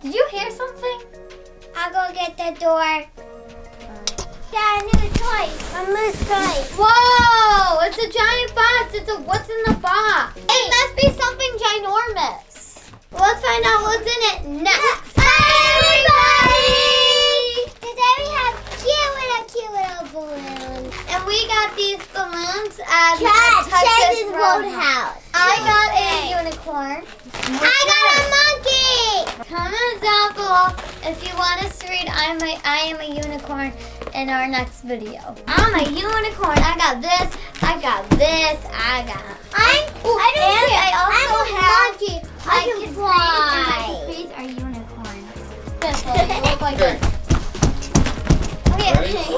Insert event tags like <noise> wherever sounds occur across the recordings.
Did you hear something? I'll go get the door. Dad, new toy. A moose toy. Whoa! It's a giant box. It's a what's in the box? It must be something ginormous. Let's find out what's in it next. Hi, everybody! Today we have cute little, cute little balloons. And we got these balloons at the Texas Roadhouse. I got a unicorn. I got a monkey. Comment down below if you want us to read I'm a, I am a unicorn in our next video. I'm a unicorn. I got this. I got this. I got. I'm, Ooh, I don't and care. I also I'm a have- monkey. I, I can can fly. These are unicorns. This one. They look like Okay. this. Okay.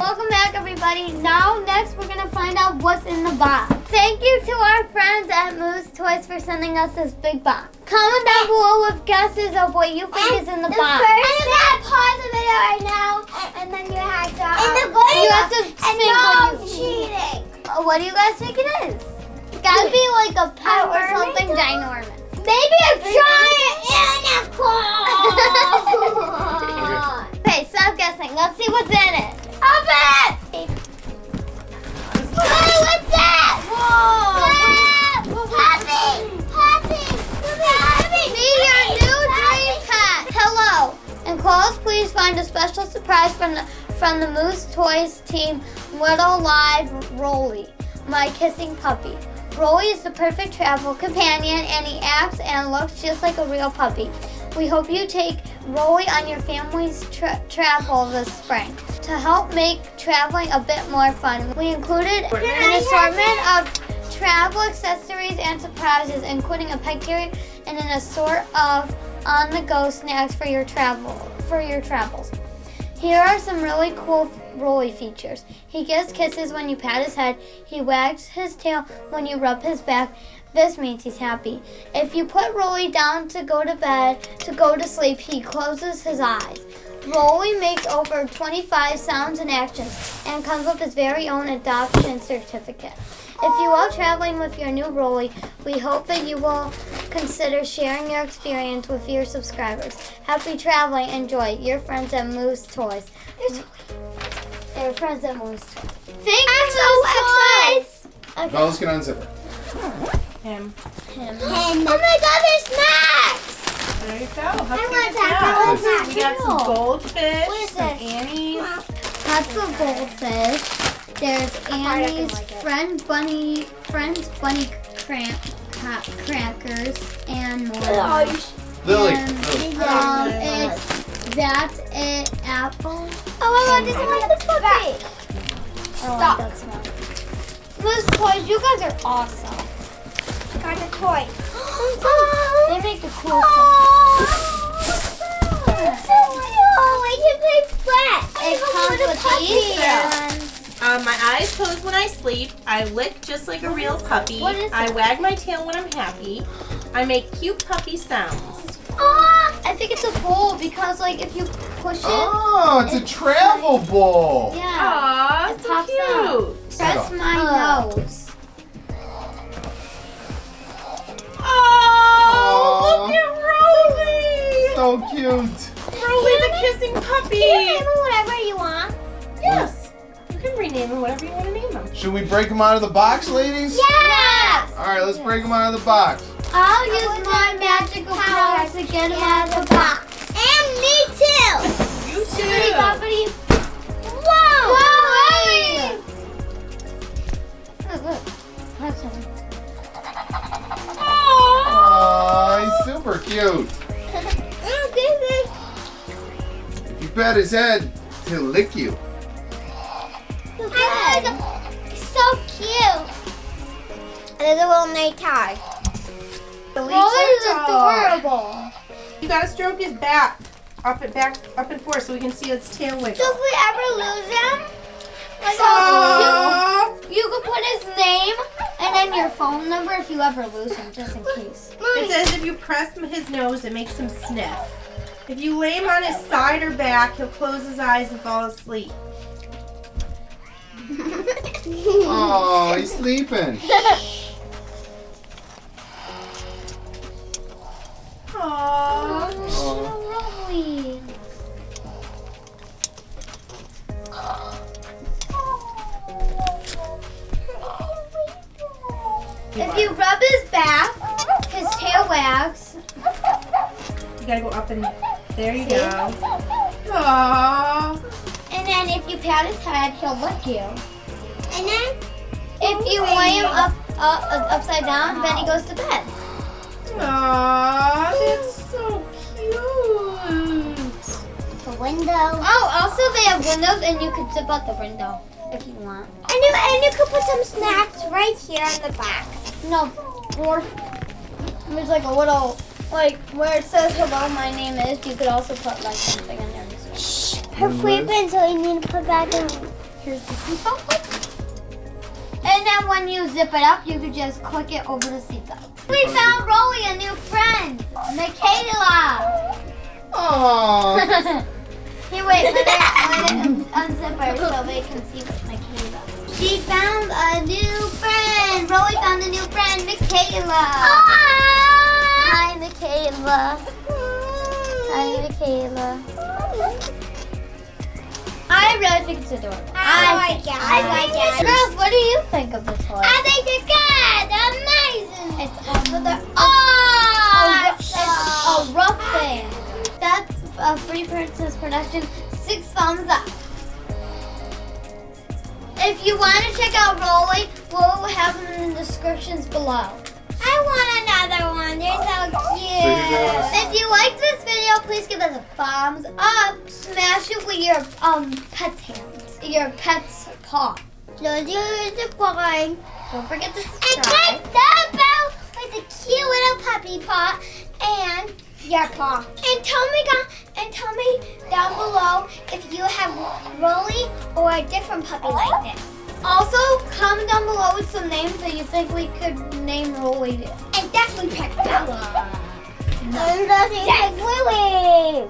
Welcome back, everybody. Now, next, we're gonna find out what's in the box. Thank you to our friends at Moose Toys for sending us this big box. Comment down below with guesses of what you think is in the, box. First, and you gotta pause the video right now, and then you have to. And the You have to and think no what you- cheating. Uh, What do you guys think it is? It's gotta be like a pet or something doll? ginormous. Maybe a giant <laughs> unicorn. <laughs> <laughs> Okay, stop guessing. Let's see what's in it. Open it. Hey, what's that? Whoa! Happy, happy, happy. Be your new dream pet. Hello. Enclosed, please find a special surprise from the from the Moose Toys team. Little Live Rolly, my kissing puppy. Rolly is the perfect travel companion, and he acts and looks just like a real puppy. We hope you take Rolly on your family's tra- travel this spring. To help make traveling a bit more fun, we included an assortment of travel accessories and surprises, including a pet carrier and an assortment of on-the-go snacks for your travel for your travels. Here are some really cool Rolly features. He gives kisses when you pat his head. He wags his tail when you rub his back. This means he's happy. If you put Rolly down to go to bed, to go to sleep, he closes his eyes. Rolly makes over 25 sounds and actions and comes with his very own adoption certificate. If you are traveling with your new Rolly, we hope that you will consider sharing your experience with your subscribers. Happy traveling. Enjoy. Your friends at Moose Toys. Your friends at Moose Toys. Thank you, Moose Toys. Okay. Now let's get unzip it. Him. Him. Oh my God, there's snacks. There you go. How I want is that. that? I We got some goldfish, What is some this? Annie's. Lots of goldfish. There's Annie's friend bunny, friends bunny cramp, ca- crackers, and more. Lily. And, Lily. um, it's that's it. Apple. Oh my God, this is like the puppy. Stop. That's not. Toys, you guys are awesome. Got a toy. <gasps> They make the I sleep. I lick just like a real puppy. What is I wag my tail when I'm happy. I make cute puppy sounds. Ah, I think it's a bowl because like if you push it, Oh, it's a travel bowl. yeah. Aw, It so pops out. cute. Press my Oh. nose. Oh, look at Rolly. So cute. Rolly the kissing puppy. You can name him whatever you want. Yes. You can rename him whatever you want to name him. Should we break them out of the box, ladies? Yes. All right, let's break them out of the box. I'll use my magical powers to get him out of the box. And me too. You Somebody, too. somebody. Whoa. Whoa! Look, look. Have some. Oh, he's super cute. <laughs> Oh, this If you pat his head, he'll lick you. So cute. There's a little night tag. Oh, this is adorable. You gotta stroke his back. Up and back, up and forth so we can see its tail wiggle. So if we ever lose him, like Aw. You could <laughs> put his name and then your phone number if you ever lose him, just in case. It says if you press his nose, it makes him sniff. If you lay him on his side or back, he'll close his eyes and fall asleep. Oh, he's sleeping. <laughs> Aww. Rolly. If you rub his back, his tail wags. You gotta go up and there you See? go. Aww. And then if you pat his head, he'll lick you. And then If you lay him up, up upside down, then he goes to bed. Aww, that's so cute. the window. Oh, also they have windows and you can zip out the window if you want. And you and you could put some snacks right here in the back. No, or there's like a little, like where it says hello, my name is, you could also put like something in there. Shh. Her sleeping, so you need to put back in. Here's the seatbelt. And then when you zip it up, you could just click it over the seatbelt. We oh, found Rolly a new friend, Michaela. Aww. <laughs> Here, wait, let it, let it unzip her so they can see what Michaela. She found a new friend. Rolly found a new friend, Michaela. Hi, Michaela. Hi, Michaela. I really think it's adorable. I like it. I like it. Girls, what do you think of the toy? I think it's good. Amazing. It's another Oh, a, it's a rough thing. That's a Free Princess production. Six thumbs up. If you want to check out Rolly, we'll have them in the descriptions below. I want another one. They're so cute. If you like this video, please give us a thumbs up. Smash it with your um pet's hands, your pet's paw. Don't do the boring. Don't forget to subscribe. And subscribe. click the bell with the cute little puppy paw and your paw. And tell me down and tell me down below if you have Rolly or a different puppy like this. Also, comment down below with some names that you think we could name Rolly. And definitely pick Bella. Pick